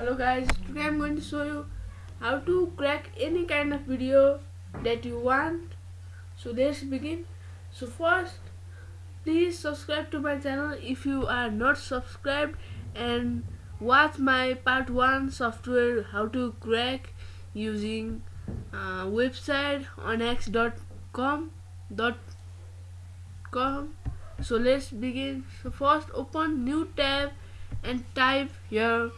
hello guys today i'm going to show you how to crack any kind of video that you want. So let's begin. So first please subscribe to my channel if you are not subscribed and watch my part 1 software how to crack using uh, website onx.com com. So let's begin. So first open new tab and type here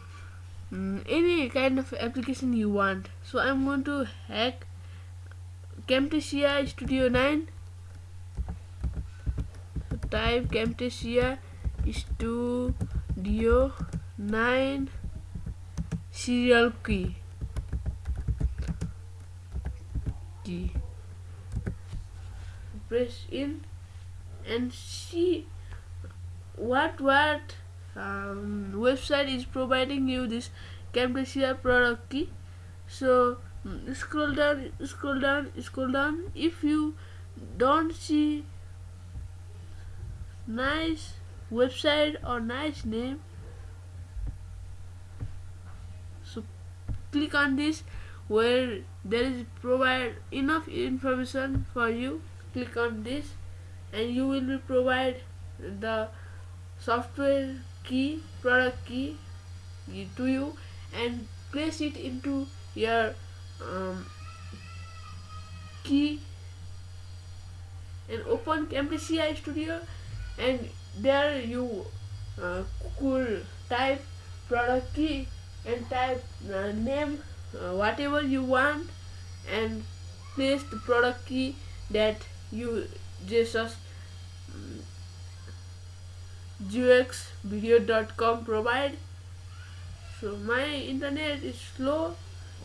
Mm, any kind of application you want. So I'm going to hack Camtasia Studio 9 so type Camtasia Studio 9 serial key. Key. Press in and see what what um, website is providing you this Camtasia product key. So mm, scroll down scroll down scroll down. If you don't see nice website or nice name so click on this where there is provide enough information for you. Click on this and you will be provide the software key product key to you and place it into your um, key. And open Camtasia Studio and there you uh, could type product key and type uh, name uh, whatever you want and place the product key that you just gxvideo.com provide. So my internet is slow.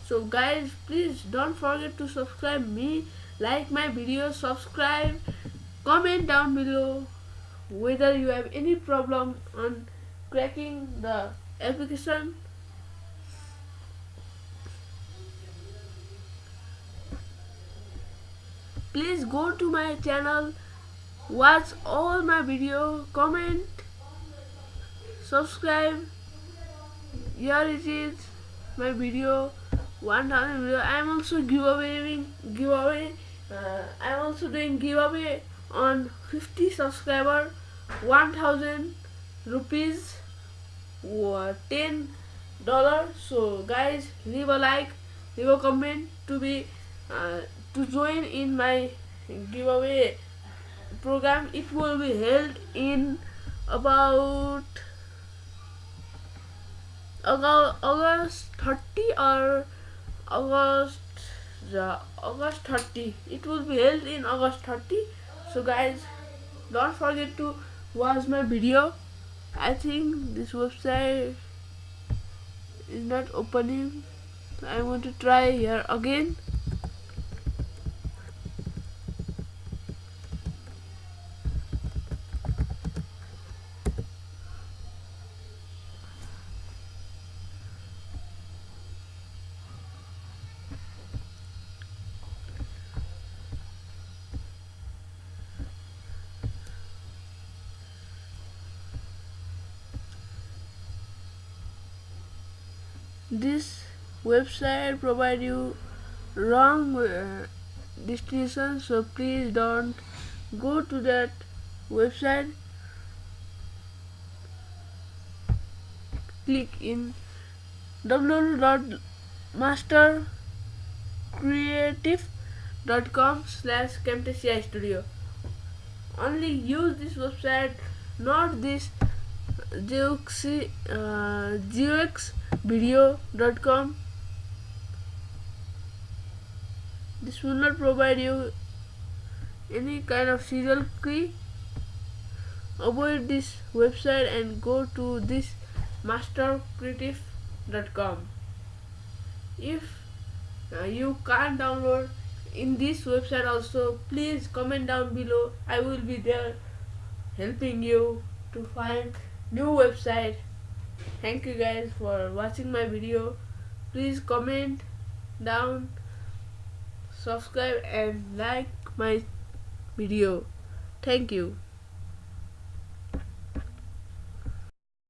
So guys please don't forget to subscribe me. Like my video subscribe. Comment down below whether you have any problem on cracking the application. Please go to my channel watch all my video comment subscribe. Here it is my video. 1000 video. I am also giveaway giveaway uh, i am also doing giveaway on 50 subscriber 1000 rupees or 10 dollar. So guys leave a like leave a comment to be uh, to join in my giveaway program. It will be held in about August 30 or August the August 30 it will be held in August 30 so guys don't forget to watch my video. I think this website is not opening. I want to try here again this website provide you wrong uh, destination so please don't go to that website. Click in www.mastercreative.com slash camtasia studio. Only use this website not this Geoxy, uh, this will not provide you any kind of serial key. Avoid this website and go to this mastercreative.com if uh, you can't download in this website also please comment down below. I will be there helping you to find new website. Thank you guys for watching my video. Please comment down subscribe and like my video. Thank you